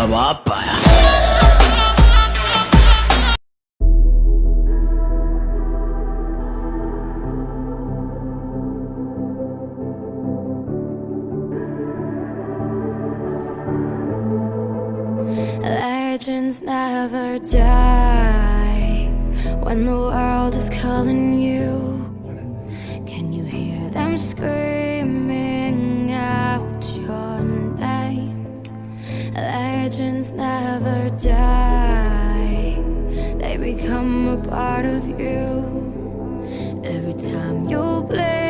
तेरा बाप आया Legends never die when the world is calling you. Can you hear them screaming Legends never die, they become a part of you. Every time you blink.